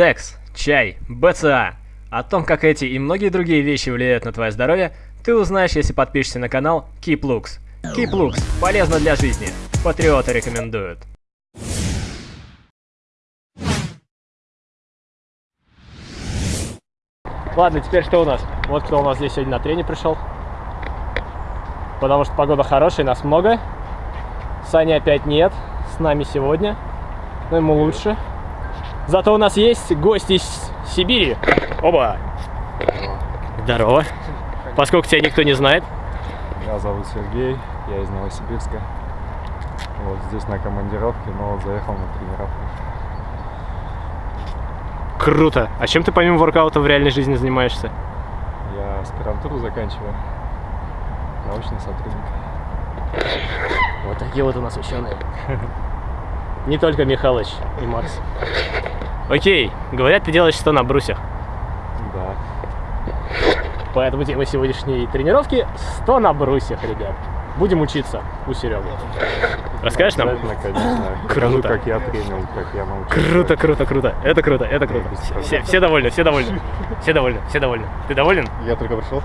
Секс, чай, БЦА. О том, как эти и многие другие вещи влияют на твое здоровье, ты узнаешь, если подпишешься на канал Keep Looks. Keep Looks – полезно для жизни. Патриоты рекомендуют. Ладно, теперь что у нас? Вот кто у нас здесь сегодня на тренинг пришел. Потому что погода хорошая, нас много. Сани опять нет, с нами сегодня. Но ему лучше. Зато у нас есть гость из Сибири. Оба! Здорово. Поскольку тебя никто не знает. Меня зовут Сергей, я из Новосибирска. Вот здесь на командировке, но вот заехал на тренировку. Круто. А чем ты помимо воркаута в реальной жизни занимаешься? Я аспирантуру заканчиваю. Научный сотрудник. Вот такие вот у нас ученые. Не только Михалыч и Макс. Окей, говорят, ты делаешь что на брусьях. Да. Поэтому тема сегодняшней тренировки 100 на брусьях, ребят. Будем учиться у Сереги. Расскажешь нам? Конечно. Круто. Покажу, как я тренил, как я научился. Круто, круто, круто. Это круто, это круто. Все, все довольны, все довольны. Все довольны, все довольны. Ты доволен? Я только пришел.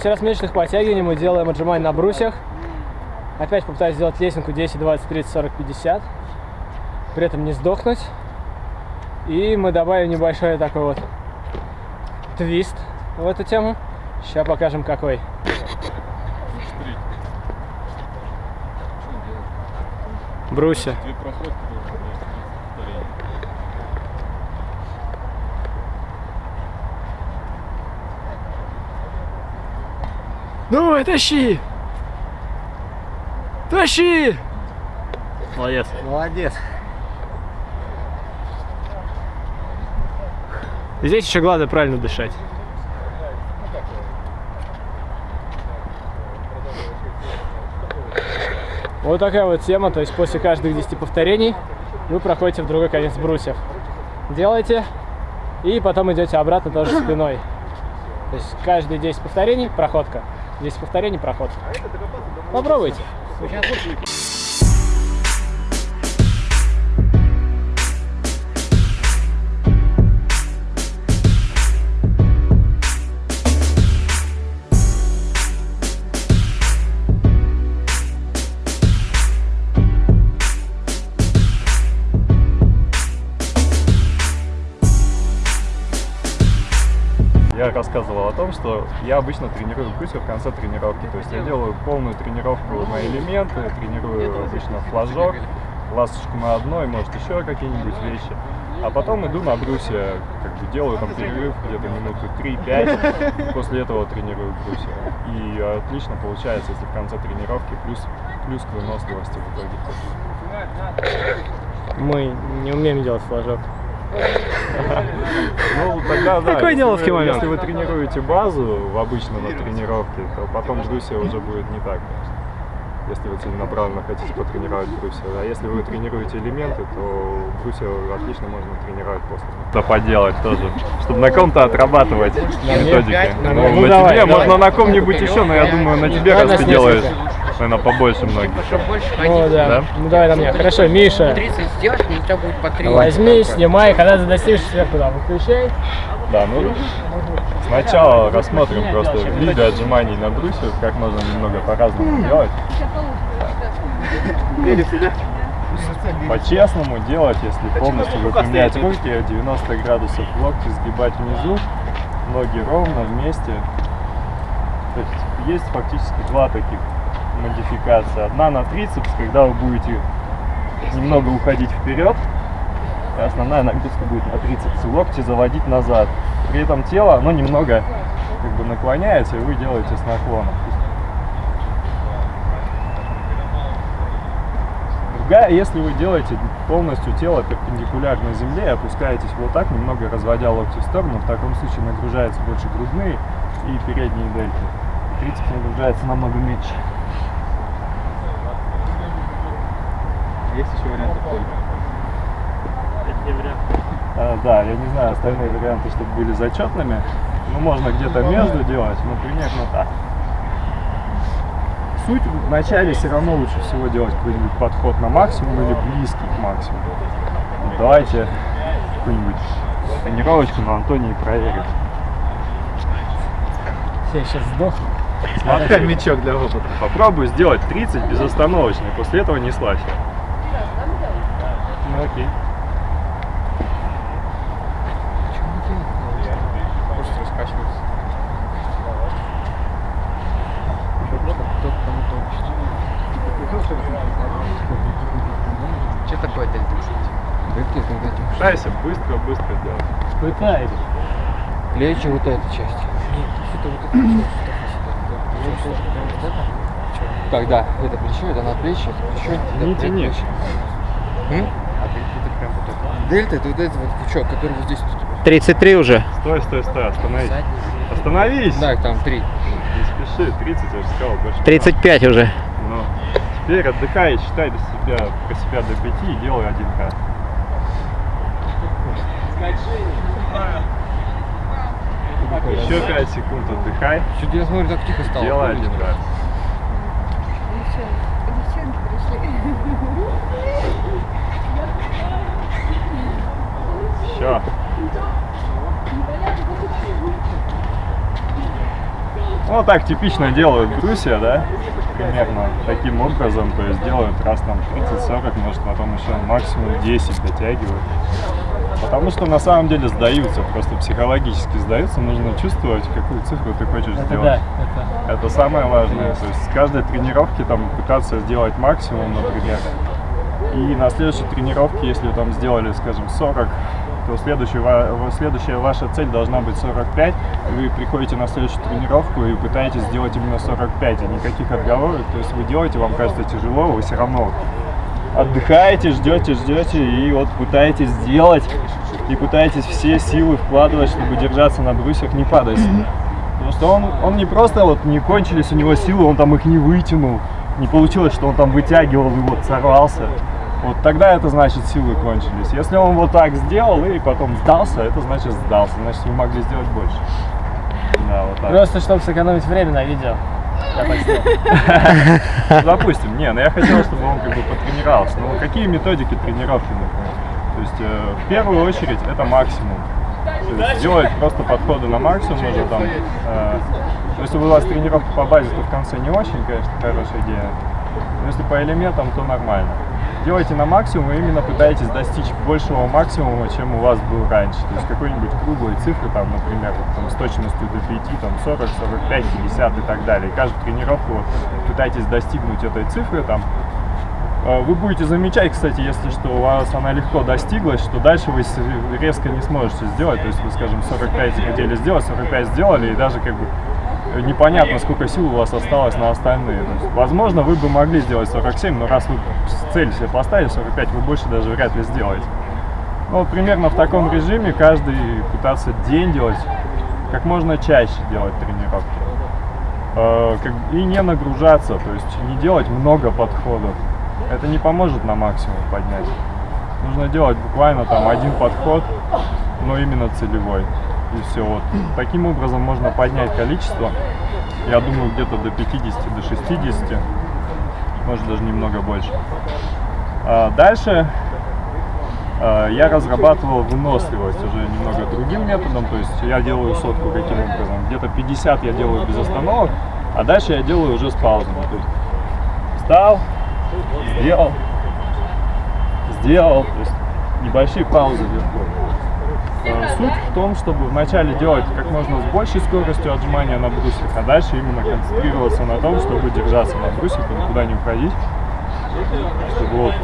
После разминочных подтягиваний мы делаем отжимания на брусьях. Опять попытаюсь сделать лесенку 10, 20, 30, 40, 50. При этом не сдохнуть. И мы добавим небольшой такой вот твист в эту тему. Сейчас покажем какой. Брусья. Давай, тащи! Тащи! Молодец. Молодец. Здесь еще главное правильно дышать. Вот такая вот тема, то есть после каждых 10 повторений вы проходите в другой конец брусьев. Делаете и потом идете обратно тоже спиной. То есть каждые 10 повторений проходка. 10 повторений проходка. Попробуйте. Что я обычно тренирую брусья в конце тренировки. То есть я делаю полную тренировку на элементы, тренирую обычно флажок, ласточку на одной, может еще какие-нибудь вещи. А потом иду на брусья, как бы делаю там перерыв где-то минуты 3-5, после этого тренирую брусья. И отлично получается, если в конце тренировки плюс, плюс к выносливости в итоге. Мы не умеем делать флажок. Ну, тогда да. Такой если неловкий вы- момент. Если вы тренируете базу в обычно на тренировке, то потом брусья уже будет не так. Если вы целенаправленно хотите потренировать брусья. А если вы тренируете элементы, то брусья отлично можно тренировать после. Да поделать тоже, чтобы на ком-то отрабатывать методики. Ну, на тебе, можно на ком-нибудь еще, но я думаю, на тебе, раз ты делаешь. Наверное, побольше многих. Чтобы больше Ну ходить. да. Да? Ну давай на меня. Хорошо, Миша. 30 сделать, мне у тебя будет по 3. Возьми, снимай, когда ты достигнешь сверху, да, выключай. Да, ну сначала рассмотрим просто виды отжиманий на брусьях, как можно немного по-разному делать. По-честному делать, если полностью выпрямлять руки, 90 градусов локти сгибать внизу, ноги ровно вместе. То есть есть фактически два таких модификации. Одна на трицепс, когда вы будете немного уходить вперед, и основная нагрузка будет на трицепс, локти заводить назад. При этом тело, оно немного как бы наклоняется, и вы делаете с наклоном. Другая, если вы делаете полностью тело перпендикулярно земле и опускаетесь вот так, немного разводя локти в сторону, в таком случае нагружаются больше грудные и передние дельты. Трицепс нагружается намного меньше. Есть еще варианты поля. А, да, я не знаю остальные варианты, чтобы были зачетными. Ну, можно где-то между делать, но примерно так. Суть в начале все равно лучше всего делать какой-нибудь подход на максимум или близкий к максимуму. Вот давайте какую-нибудь тренировочку на Антонии проверим. Я сейчас сдохну. Пока мячок для опыта. Попробуй сделать 30 безостановочно, и после этого не слазь. Ну окей. Что такое дельта? Дельта это вот эти Пытайся быстро-быстро делать. Пытаюсь. плечи, вот эта часть. Так, да, это плечо, это надплечье, это плечо, это Не тяни. предплечье. М? А дельта это прям вот это. Дельта, это вот этот вот крючок, который вот здесь. 33 типа. уже. Стой, стой, стой, остановись. Остановись! Да, там 3. Не спеши, 30, я же сказал, больше. 35 раз. уже. Ну, теперь отдыхай, считай до себя, про себя до 5 и делай 1К. Еще 5 секунд отдыхай. Чуть я смотрю, так тихо стало. Делай 1 раз. Все. Ну, так типично делают Грузия, да? Примерно таким образом, то есть делают раз там 30-40, может потом еще максимум 10 дотягивают. Потому что на самом деле сдаются, просто психологически сдаются, нужно чувствовать, какую цифру ты хочешь Это сделать. да, это Это самое важное. То есть с каждой тренировки там пытаться сделать максимум, например. И на следующей тренировке, если там сделали, скажем, 40, то следующая, ва- следующая ваша цель должна быть 45. И вы приходите на следующую тренировку и пытаетесь сделать именно 45, и никаких отговорок. То есть вы делаете, вам кажется тяжело, вы все равно отдыхаете, ждете, ждете, и вот пытаетесь сделать, и пытаетесь все силы вкладывать, чтобы держаться на брусьях, не падать. Потому что он, он не просто вот не кончились у него силы, он там их не вытянул. Не получилось, что он там вытягивал и вот сорвался. Вот тогда это значит силы кончились. Если он вот так сделал и потом сдался, это значит сдался. Значит вы могли сделать больше. Да, вот так. Просто чтобы сэкономить время на видео. Ну, Допустим, не, но я хотел, чтобы он как бы потренировался. Ну, какие методики тренировки, например? То есть, э, в первую очередь, это максимум. То есть, делать просто подходы на максимум, можно там... э, если у вас тренировка по базе, то в конце не очень, конечно, хорошая идея. Но если по элементам, то нормально. Делайте на максимум и именно пытаетесь достичь большего максимума, чем у вас был раньше. То есть какой-нибудь круглой цифры, там, например, там, с точностью до 5, там 40, 45, 50 и так далее. И каждую тренировку вот, пытайтесь достигнуть этой цифры, там, Э, Вы будете замечать, кстати, если что у вас она легко достиглась, что дальше вы резко не сможете сделать. То есть вы, скажем, 45 хотели сделать, 45 сделали, и даже как бы непонятно, сколько сил у вас осталось на остальные. Есть, возможно, вы бы могли сделать 47, но раз вы цель себе поставили 45, вы больше даже вряд ли сделаете. Ну, вот примерно в таком режиме каждый пытаться день делать, как можно чаще делать тренировки. Э, и не нагружаться, то есть не делать много подходов. Это не поможет на максимум поднять. Нужно делать буквально там один подход, но именно целевой. И все. Вот. Таким образом можно поднять количество. Я думаю, где-то до 50, до 60, может даже немного больше. А дальше а, я разрабатывал выносливость уже немного другим методом, то есть я делаю сотку каким образом. Где-то 50 я делаю без остановок, а дальше я делаю уже с паузами. То есть встал, сделал, сделал, то есть небольшие паузы легко. Э, Суть в том, чтобы вначале делать как можно с большей скоростью отжимания на брусьях, а дальше именно концентрироваться на том, чтобы держаться на брусьях и никуда не уходить, чтобы вот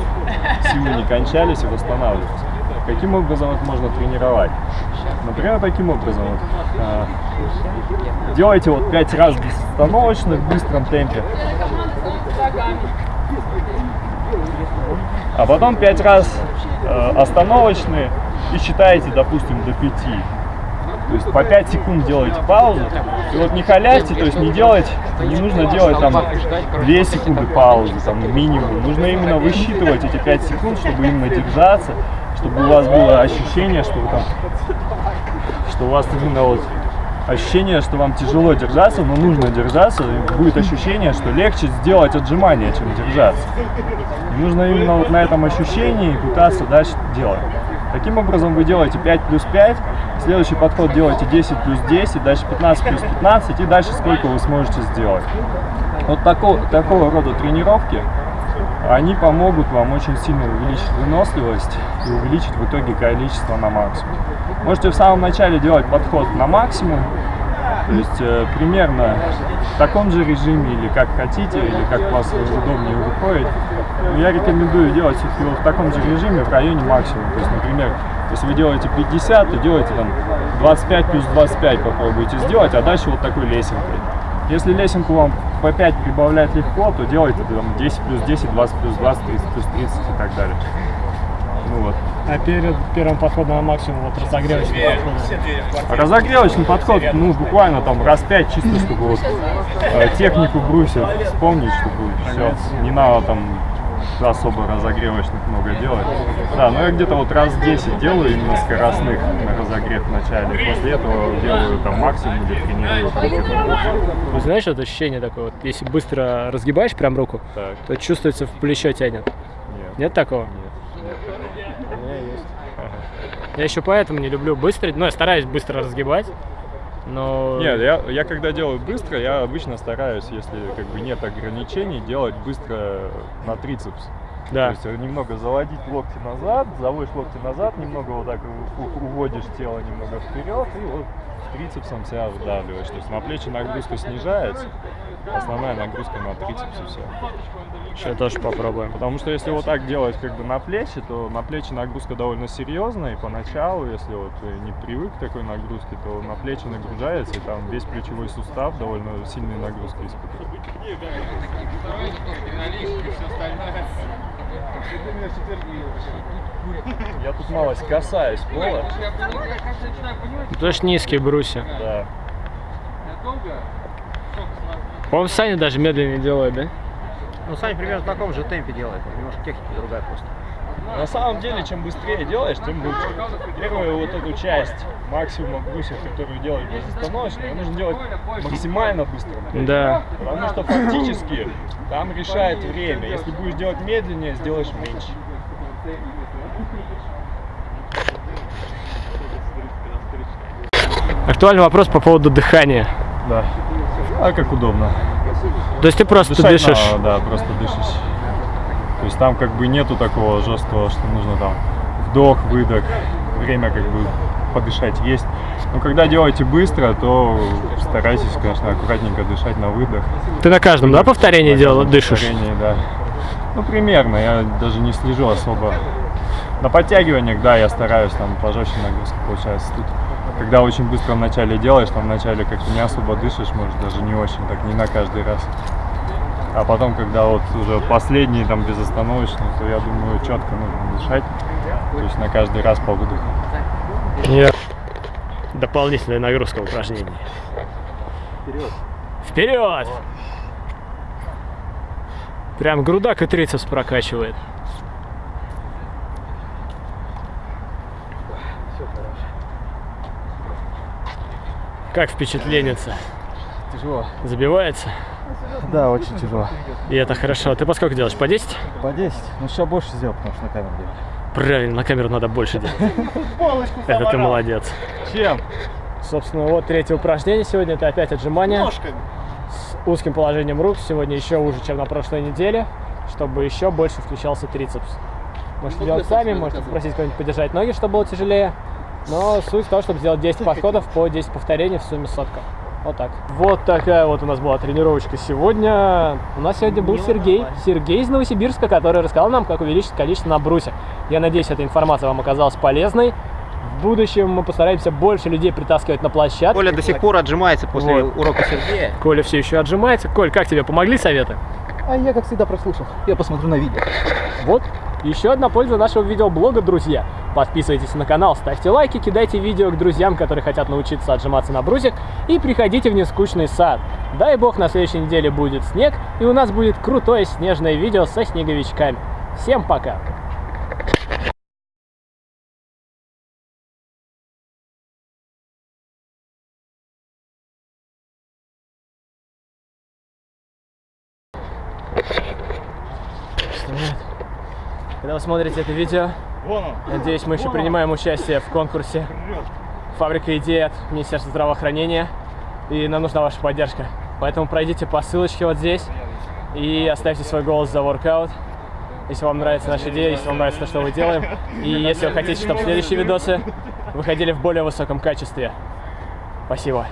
силы не кончались и восстанавливаться. Каким образом это можно тренировать? Например, таким образом. Вот, э, делайте вот 5 раз безостановочно в быстром темпе. А потом 5 раз э, остановочные и считаете, допустим, до 5. То есть по 5 секунд делаете паузу. И вот не халяйте, то есть не делать, не нужно делать там 2 секунды паузы, там минимум. Нужно именно высчитывать эти 5 секунд, чтобы именно держаться, чтобы у вас было ощущение, что вы там, что у вас именно вот ощущение, что вам тяжело держаться, но нужно держаться, и будет ощущение, что легче сделать отжимания, чем держаться. И нужно именно вот на этом ощущении пытаться дальше делать. Таким образом вы делаете 5 плюс 5, следующий подход делаете 10 плюс 10, дальше 15 плюс 15 и дальше сколько вы сможете сделать. Вот такого, такого рода тренировки, они помогут вам очень сильно увеличить выносливость и увеличить в итоге количество на максимум. Можете в самом начале делать подход на максимум, то есть э, примерно в таком же режиме или как хотите, или как вас удобнее выходит. Я рекомендую делать вот в таком же режиме в районе максимума. То есть, например, если вы делаете 50, то делайте там 25 плюс 25 попробуйте сделать, а дальше вот такой лесенкой. Если лесенку вам по 5 прибавлять легко, то делайте там 10 плюс 10, 20 плюс 20, 30 плюс 30 и так далее. Ну вот. А перед первым подходом на максимум, вот разогревочный подход. Разогревочный подход, ну, буквально там раз пять, чисто, чтобы вот э, технику брусьев вспомнить, чтобы все, не надо там особо разогревочных много делать. Да, но я где-то вот раз 10 делаю именно скоростных на разогрев в начале. После этого делаю там максимум или тренирую. Ну, знаешь, это ощущение такое, вот, если быстро разгибаешь прям руку, Так, то чувствуется в плечо тянет. нет, Нет такого? нет. Я еще поэтому не люблю быстро, ну, я стараюсь быстро разгибать, но... Нет, я, я когда делаю быстро, я обычно стараюсь, если как бы нет ограничений, делать быстро на трицепс. Да. То есть немного заводить локти назад, заводишь локти назад, немного вот так уводишь тело немного вперед и вот трицепсом себя вдавливаешь. То есть на плечи нагрузка снижается, основная нагрузка на трицепсе все. Сейчас тоже попробуем. Потому что если вот так делать как бы на плечи, то на плечи нагрузка довольно серьезная, и поначалу, если вот не привык к такой нагрузке, то на плечи нагружается, и там весь плечевой сустав довольно сильные нагрузки испытывает. Я тут малость касаюсь пола. Тоже низкие брусья. Да. По-моему, Саня даже медленнее делает, да? Ну, Саня примерно в таком же темпе делает, немножко техника другая просто. На самом деле, чем быстрее делаешь, тем лучше. Первую вот эту часть максимума брусьев, которую делать безостановочно, нужно делать максимально быстро. Да. Потому что фактически там решает время. Если будешь делать медленнее, сделаешь меньше. Актуальный вопрос по поводу дыхания. Да. А как удобно. То есть ты просто Дышать дышишь. надо, да, просто дышишь. То есть там как бы нету такого жесткого, что нужно там вдох, выдох, время как бы подышать есть. Но когда делаете быстро, то старайтесь, конечно, аккуратненько дышать на выдох. Ты на каждом, да, повторении На делал, дышишь? повторении, да. Ну, примерно, я даже не слежу особо. На подтягиваниях, да, я стараюсь, там пожестче нагрузка получается. Тут, когда очень быстро вначале делаешь, там вначале как-то не особо дышишь, может, даже не очень, так не на каждый раз. А потом, когда вот уже последний, там, безостановочный, то я думаю, четко нужно дышать. То есть на каждый раз по выдоху. Нет. Дополнительная нагрузка упражнений. Вперед! Вперед! Прям грудак и трицепс прокачивает. Как впечатленница? Тяжело. Забивается? Да, очень тяжело. И это хорошо. Ты по сколько делаешь? По 10? По 10, ну сейчас больше сделал, потому что на камеру делал. Правильно, на камеру надо больше делать. Это ты молодец. Чем? Собственно, вот третье упражнение сегодня. Это опять отжимания с узким положением рук. Сегодня еще уже, чем на прошлой неделе, чтобы еще больше включался трицепс. Можете делать сами, можете попросить кого-нибудь подержать ноги, чтобы было тяжелее. Но суть в том, чтобы сделать 10 подходов по 10 повторений в сумме сотка. Вот так. Вот такая вот у нас была тренировочка сегодня. У нас сегодня был Сергей. Сергей из Новосибирска, который рассказал нам, как увеличить количество на брусьях. Я надеюсь, эта информация вам оказалась полезной. В будущем мы постараемся больше людей притаскивать на площадку. Коля до сих пор отжимается после Вот. урока Сергея. Коля все еще отжимается. Коль, как тебе помогли советы? А я, как всегда, прослушал. Я посмотрю на видео. Вот, еще одна польза нашего видеоблога, друзья. Подписывайтесь на канал, ставьте лайки, кидайте видео к друзьям, которые хотят научиться отжиматься на брусьях, и приходите в нескучный сад. Дай бог, на следующей неделе будет снег, и у нас будет крутое снежное видео со снеговичками. Всем пока! Когда вы смотрите это видео, надеюсь, мы еще принимаем участие в конкурсе. «Фабрика идей» от Министерства здравоохранения, и нам нужна ваша поддержка. Поэтому пройдите по ссылочке вот здесь и оставьте свой голос за воркаут, если вам нравится наша идея, если вам нравится то, что мы делаем, и если вы хотите, чтобы следующие видосы выходили в более высоком качестве. Спасибо.